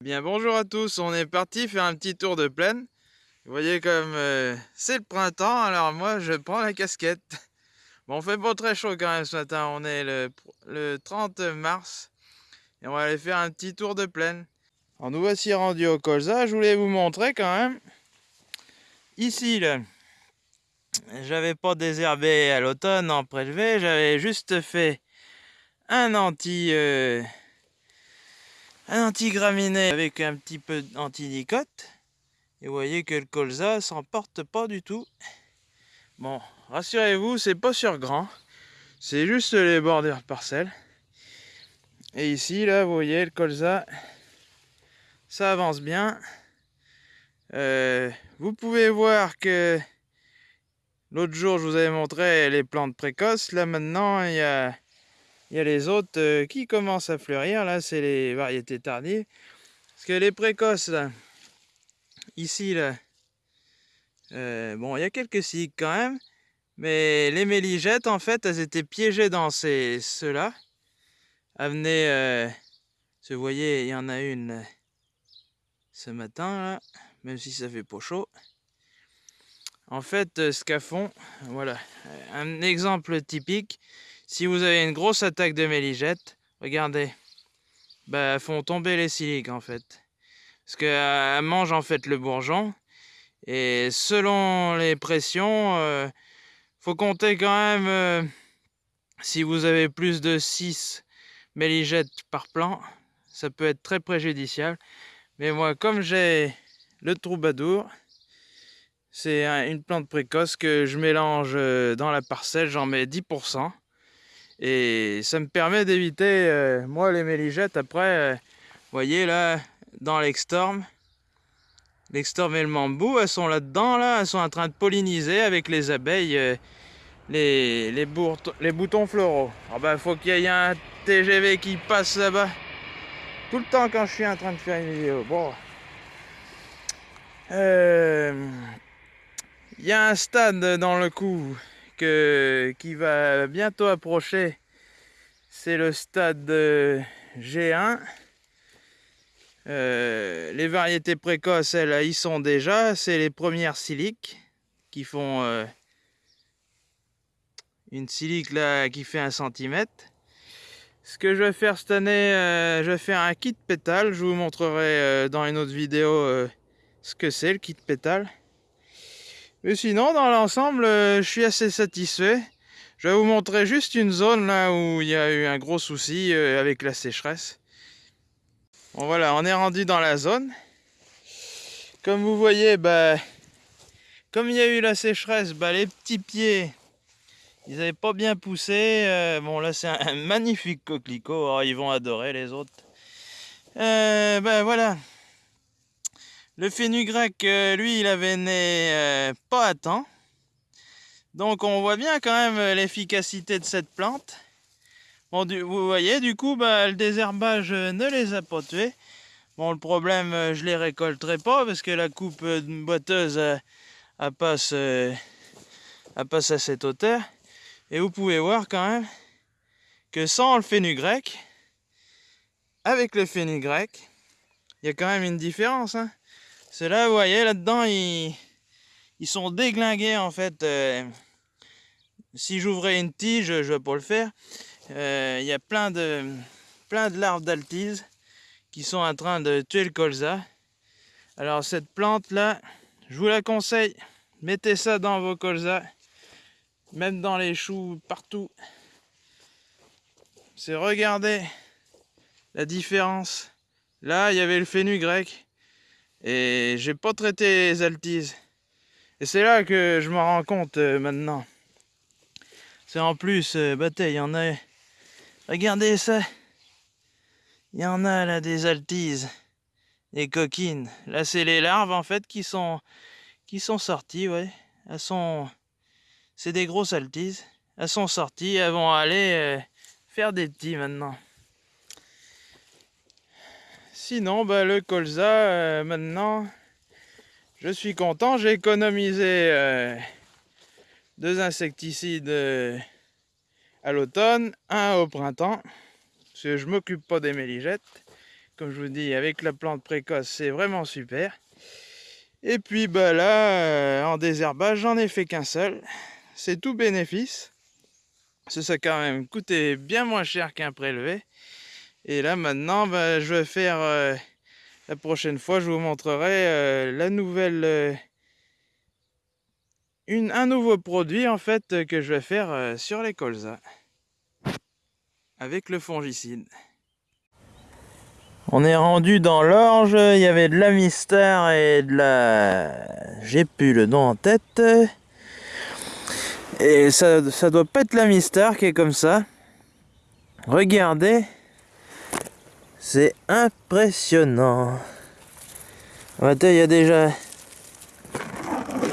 Bien bonjour à tous, on est parti faire un petit tour de plaine. Vous voyez comme euh, c'est le printemps, alors moi je prends la casquette. Bon, on fait pas très chaud quand même ce matin, on est le, 30 mars et on va aller faire un petit tour de plaine. Alors nous voici rendus au colza, je voulais vous montrer quand même. Ici, là, j'avais pas désherbé à l'automne en prélevé, j'avais juste fait un anti... Euh, un anti-graminé avec un petit peu d'antinicote. Et voyez que le colza s'en porte pas du tout. Bon, rassurez-vous, c'est pas sur grand. C'est juste les bordures parcelles. Et ici, là, vous voyez, le colza, ça avance bien. Euh, vous pouvez voir que l'autre jour, je vous avais montré les plantes précoces. Là, maintenant, il y a il y a les autres euh, qui commencent à fleurir. Là, c'est les variétés tardives. Parce que les précoces, ici, là, euh, bon, il y a quelques cycles quand même. Mais les méligettes, en fait, elles étaient piégées dans ces ceux-là. Elles euh, voyez, il y en a une ce matin, là, même si ça fait pas chaud. En fait, ce qu'elles font, voilà, un exemple typique, si vous avez une grosse attaque de méligette, regardez, bah, font tomber les siliques en fait. Parce qu'elles mangent en fait le bourgeon. Et selon les pressions, euh, faut compter quand même, euh, si vous avez plus de 6 méligettes par plant, ça peut être très préjudiciable. Mais moi, comme j'ai le troubadour, c'est une plante précoce que je mélange euh, dans la parcelle, j'en mets 10%. Et ça me permet d'éviter, euh, moi, les méligettes. Après, euh, vous voyez là, dans l'extorm, l'extorm et le mambou, elles sont là-dedans, là, elles sont en train de polliniser avec les abeilles euh, les, les, les, boutons floraux. Alors ben, faut qu'il y ait un TGV qui passe là-bas tout le temps quand je suis en train de faire une vidéo. Bon. Il y a un stade dans le coup qui va bientôt approcher, c'est le stade G1. Euh, les variétés précoces, elles, y sont déjà. C'est les premières siliques qui font euh, une silique là qui fait un centimètre. Ce que je vais faire cette année, euh, je vais faire un kit pétale. Je vous montrerai dans une autre vidéo ce que c'est le kit pétale. Mais sinon, dans l'ensemble, euh, je suis assez satisfait. Je vais vous montrer juste une zone là où il y a eu un gros souci euh, avec la sécheresse. Bon voilà, on est rendu dans la zone. Comme vous voyez, bah, comme il y a eu la sécheresse, bah, les petits pieds, ils n'avaient pas bien poussé. Euh, bon là c'est un, magnifique coquelicot, oh, ils vont adorer les autres. ben voilà, le fenugrec, euh, lui, il avait né euh, pas à temps. Donc on voit bien quand même euh, l'efficacité de cette plante. Bon, vous voyez, du coup, bah, le désherbage ne les a pas tués. Bon, le problème, je les récolterai pas parce que la coupe boiteuse elle passe, passe à cette hauteur. Et vous pouvez voir quand même que sans le fenugrec, avec le fenugrec, il y a quand même une différence. Hein. Ceux-là, vous voyez, là-dedans, ils, sont déglingués, en fait. Euh, si j'ouvrais une tige, je ne vais pas le faire. Euh, il y a plein de, plein de larves d'altise qui sont en train de tuer le colza. Alors, cette plante-là, je vous la conseille. Mettez ça dans vos colzas, même dans les choux, partout. C'est regarder la différence. Là, il y avait le fenugrec. Et j'ai pas traité les altises. Et c'est là que je me rends compte euh, maintenant. C'est en plus, euh, il y en a... Regardez ça. Il y en a là des altises. Des coquines. Là, c'est les larves en fait qui sont qui sont sorties, ouais. Elles sont... C'est des grosses altises. Elles sont sorties, elles vont aller euh, faire des petits maintenant. Sinon, bah, le colza, euh, maintenant, je suis content. J'ai économisé euh, deux insecticides euh, à l'automne, un au printemps, parce que je m'occupe pas des méligettes. comme je vous dis, avec la plante précoce, c'est vraiment super. Et puis bah là, en désherbage, j'en ai fait qu'un seul. C'est tout bénéfice. Ça, a quand même coûté bien moins cher qu'un prélevé. Et là maintenant, bah, je vais faire euh, la prochaine fois, je vous montrerai euh, la nouvelle, une, un nouveau produit en fait que je vais faire sur les colzas avec le fongicide. On est rendu dans l'orge, il y avait de la mystère et de la... J'ai plus le nom en tête. Et ça, ça doit pas être la mystère qui est comme ça. Regardez. C'est impressionnant. Il y a déjà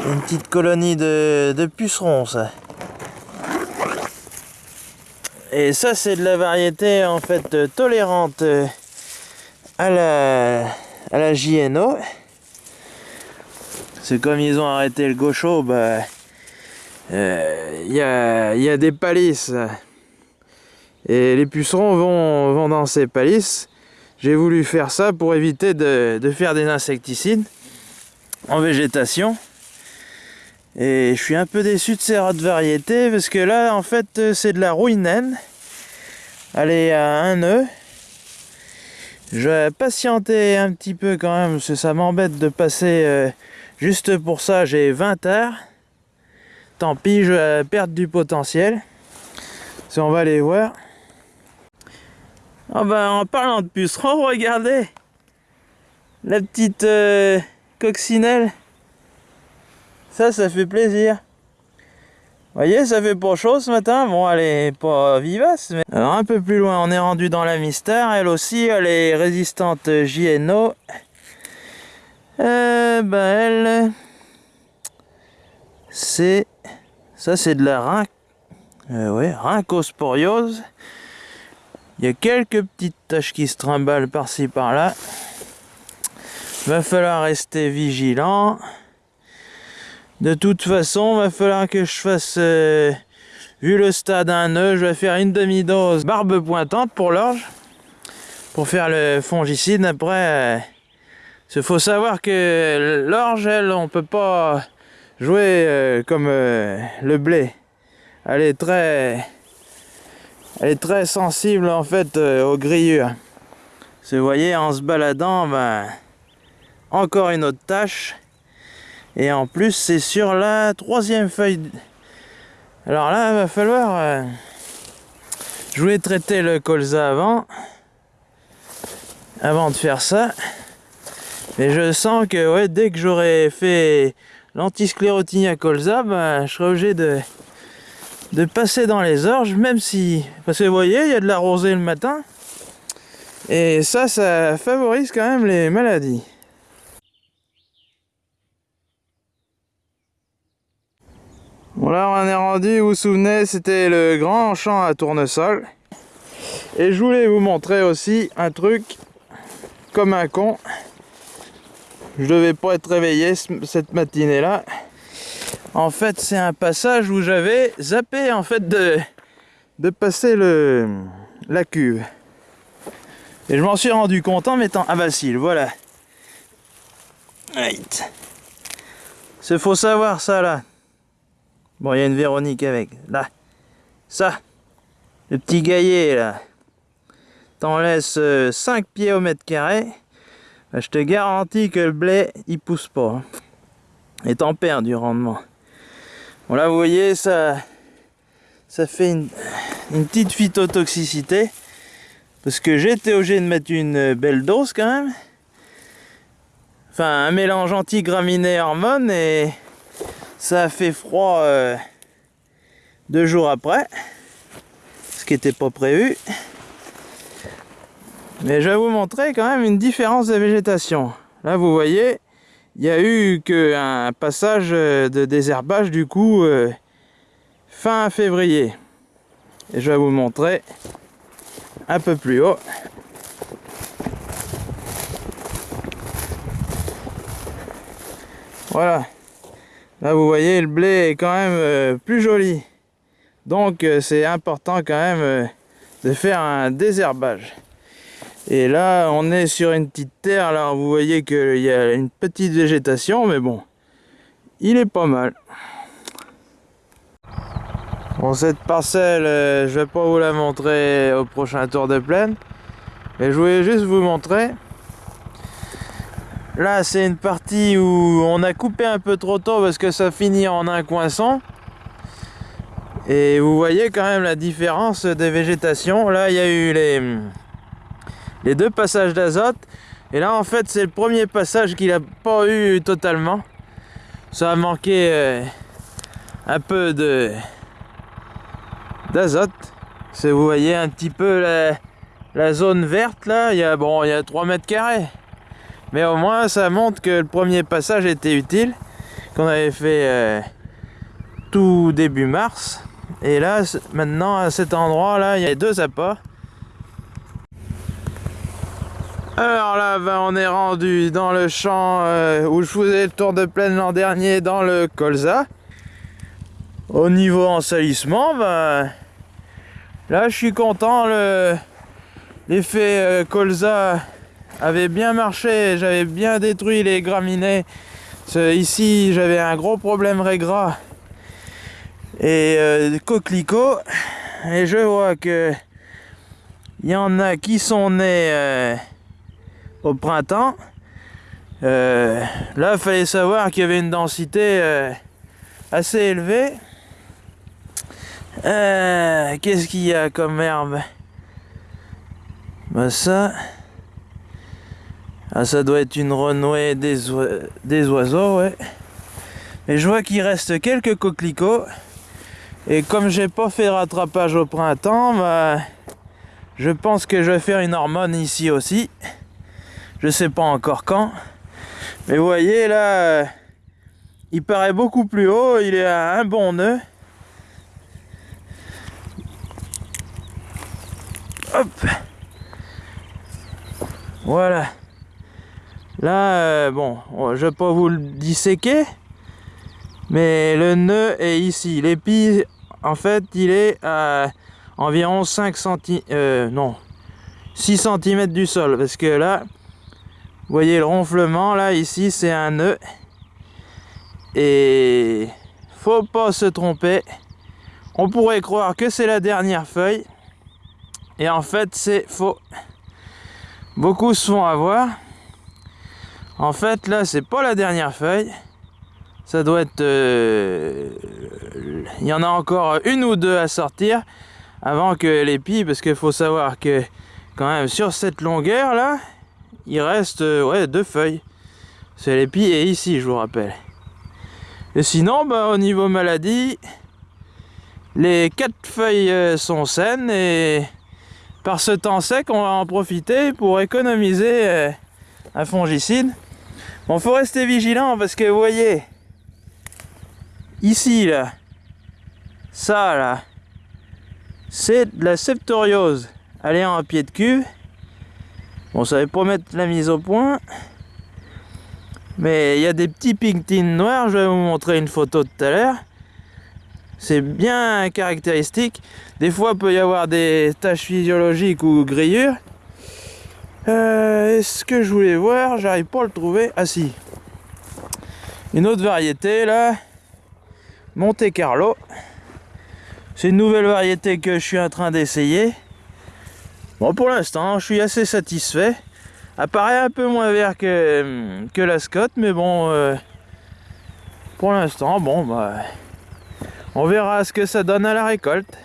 une petite colonie de, pucerons, ça. Et ça, c'est de la variété en fait tolérante à la, à la JNO. C'est comme ils ont arrêté le gaucho, bah, il euh, y, a, y, a, des palisses. Et les pucerons vont, vont dans ces palisses. J'ai voulu faire ça pour éviter de, faire des insecticides en végétation. Et je suis un peu déçu de ces rats de variété parce que là, en fait, c'est de la rouinaine. Elle est à un nœud. Je vais patienter un petit peu quand même, parce que ça m'embête de passer euh, juste pour ça, j'ai 20 heures. Tant pis, je vais perdre du potentiel. Si on va aller voir. Oh ben, en parlant de pucerons, regardez La petite euh, coccinelle. Ça, ça fait plaisir voyez, ça fait pas chaud ce matin. Bon, elle est pas vivace. Mais... Alors, un peu plus loin, on est rendu dans la mystère. Elle aussi, elle est résistante JNO. Euh, bah, elle... C'est... Ça, c'est de la rhin... Euh. Il y a quelques petites taches qui se trimballent par-ci, par-là. Va falloir rester vigilant. De toute façon, va falloir que je fasse, euh, vu le stade un œuf, je vais faire une demi-dose barbe pointante pour l'orge, pour faire le fongicide. Après, il euh, faut savoir que l'orge, elle, on peut pas jouer euh, comme le blé. Elle est très, elle est très sensible en fait aux grillures. Vous voyez, en se baladant, ben, encore une autre tâche. Et en plus, c'est sur la troisième feuille. Alors là, il va falloir... Euh, je voulais traiter le colza avant. Avant de faire ça. Mais je sens que dès que j'aurai fait l'antisclérotinia colza, bah, je serai obligé de, de passer dans les orges, même si... Parce que vous voyez, il y a de la rosée le matin. Et ça, ça favorise quand même les maladies. Bon là on est rendu, vous vous souvenez, c'était le grand champ à tournesol. Et je voulais vous montrer aussi un truc comme un con. Je devais pas être réveillé cette matinée là. En fait c'est un passage où j'avais zappé en fait de, passer le, la cuve. Et je m'en suis rendu compte en mettant un vacile, voilà. C'est faut savoir ça là. Bon, il y a une Véronique avec. Là. Ça. Le petit gaillet, là. T'en laisses 5 euh, pieds au mètre carré. Bah, je te garantis que le blé, il pousse pas. Hein. Et t'en perds du rendement. Là, vous voyez, ça, ça fait une, une petite phytotoxicité. Parce que été obligé de mettre une belle dose quand même. Enfin, un mélange anti-graminées hormones et ça a fait froid euh, deux jours après, ce qui n'était pas prévu. Mais je vais vous montrer quand même une différence de végétation. Là, vous voyez, il n'y a eu qu'un passage de désherbage du coup euh, fin février. Et je vais vous montrer un peu plus haut. Voilà. Là, vous voyez, le blé est quand même euh, plus joli. Donc, euh, c'est important quand même euh, de faire un désherbage. Et là, on est sur une petite terre. Alors, vous voyez qu'il y a une petite végétation, mais bon, il est pas mal. Bon, cette parcelle, euh, je vais pas vous la montrer au prochain tour de plaine. Mais je voulais juste vous montrer. Là, c'est une partie où on a coupé un peu trop tôt parce que ça finit en un coinçon. Et vous voyez quand même la différence des végétations. Là, il y a eu les, les deux passages d'azote. Et là, en fait, c'est le premier passage qu'il n'a pas eu totalement. Ça a manqué euh, un peu de d'azote. Vous voyez un petit peu la, zone verte là. Il y a, bon, il y a 3 mètres carrés. Mais au moins, ça montre que le premier passage était utile. Qu'on avait fait euh, tout début mars. Et là, maintenant, à cet endroit là, il y a deux apports. Alors là, ben, on est rendu dans le champ euh, où je faisais le tour de plaine l'an dernier dans le colza. Au niveau ensalissement, ben, là je suis content. L'effet euh, colza avait bien marché, j'avais bien détruit les graminées. Ici, j'avais un gros problème régras et euh. Et je vois que il y en a qui sont nés au printemps. Euh, là, fallait savoir qu'il y avait une densité euh, assez élevée. Euh, qu'est-ce qu'il y a comme herbe? Bah ça, ah, ça doit être une renouée des, des oiseaux, ouais. Mais je vois qu'il reste quelques coquelicots. Et comme j'ai pas fait rattrapage au printemps, bah, je pense que je vais faire une hormone ici aussi. Je sais pas encore quand. Mais vous voyez là, euh, il paraît beaucoup plus haut, il est à un bon nœud. Hop Voilà. Là, euh, bon, je vais pas vous le disséquer, mais le nœud est ici. L'épi, en fait, il est à environ 5 cm, euh, non, 6 cm du sol, parce que là, vous voyez le ronflement là, ici c'est un nœud. Et faut pas se tromper. On pourrait croire que c'est la dernière feuille. Et en fait c'est faux. Beaucoup se font avoir. En fait là c'est pas la dernière feuille. Ça doit être... Euh, il y en a encore une ou deux à sortir avant que les pies, parce qu'il faut savoir que quand même sur cette longueur là, il reste euh, ouais, deux feuilles. C'est l'épi et ici, je vous rappelle. Et sinon, bah, au niveau maladie, les quatre feuilles euh, sont saines et par ce temps sec, on va en profiter pour économiser euh, un fongicide. Bon, faut rester vigilant parce que vous voyez, ici, là, ça, là, c'est la septoriose. Allez en pied de cuve. Bon, ça va pas mettre la mise au point. Mais il y a des petits pigtines noirs, je vais vous montrer une photo tout à l'heure. C'est bien caractéristique. Des fois, il peut y avoir des taches physiologiques ou grillures. Euh, Est-ce que je voulais voir J'arrive pas à le trouver. Ah si. Une autre variété là. Monte Carlo. C'est une nouvelle variété que je suis en train d'essayer. Bon, pour l'instant, je suis assez satisfait. Apparaît un peu moins vert que, que la Scott, mais bon, euh, pour l'instant, bon, bah, on verra ce que ça donne à la récolte.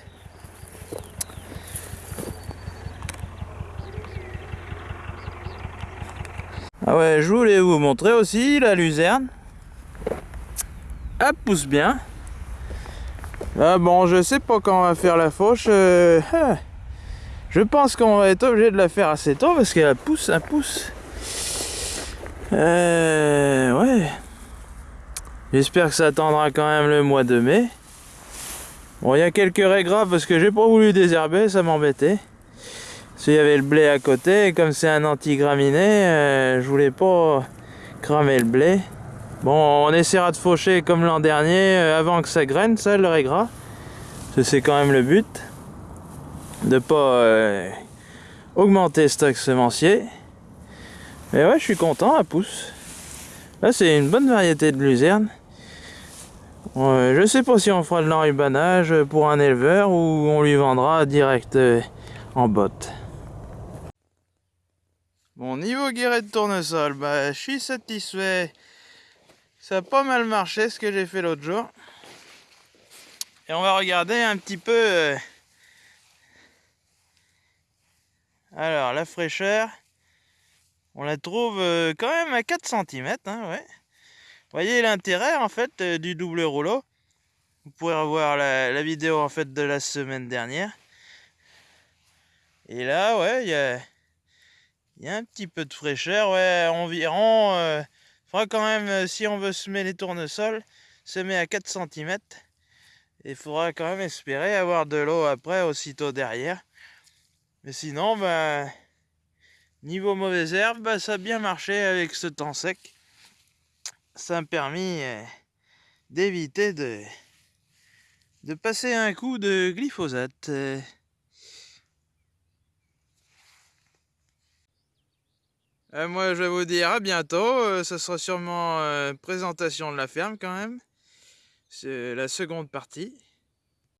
Ah ouais, je voulais vous montrer aussi la luzerne. Elle pousse bien. Ah bon, je sais pas quand on va faire la fauche. Euh, ah. Je pense qu'on va être obligé de la faire assez tôt parce qu'elle pousse, un pousse. Euh, ouais. J'espère que ça attendra quand même le mois de mai. Bon, il y a quelques raies graves parce que j'ai pas voulu désherber, ça m'embêtait. Qu'il y avait le blé à côté, comme c'est un anti-graminé, euh, je voulais pas cramer le blé. Bon, on essaiera de faucher comme l'an dernier, euh, avant que ça graine, ça, le raie gras. C'est quand même le but de pas euh, augmenter stock semencier. Et ouais, je suis content, elle pousse. Là, c'est une bonne variété de luzerne. Je sais pas si on fera de l'enrubanage pour un éleveur ou on lui vendra direct euh, en botte. Bon, niveau guéret de tournesol, bah, je suis satisfait. Ça a pas mal marché ce que j'ai fait l'autre jour. Et on va regarder un petit peu... Euh, alors, la fraîcheur, on la trouve euh, quand même à 4 cm, hein. Vous voyez l'intérêt en fait euh, du double rouleau. Vous pourrez revoir la, vidéo en fait de la semaine dernière. Et là, ouais, il y a, un petit peu de fraîcheur, ouais, environ. Euh, faudra quand même, euh, si on veut semer les tournesols, semer à 4 cm. Il faudra quand même espérer avoir de l'eau après, aussitôt derrière. Mais sinon, ben, niveau mauvaise herbe, ben, ça a bien marché avec ce temps sec ça m'a permis euh, d'éviter de, de passer un coup de glyphosate. Euh. Euh, moi je vais vous dire à bientôt, ce sera sûrement présentation de la ferme quand même. C'est la seconde partie.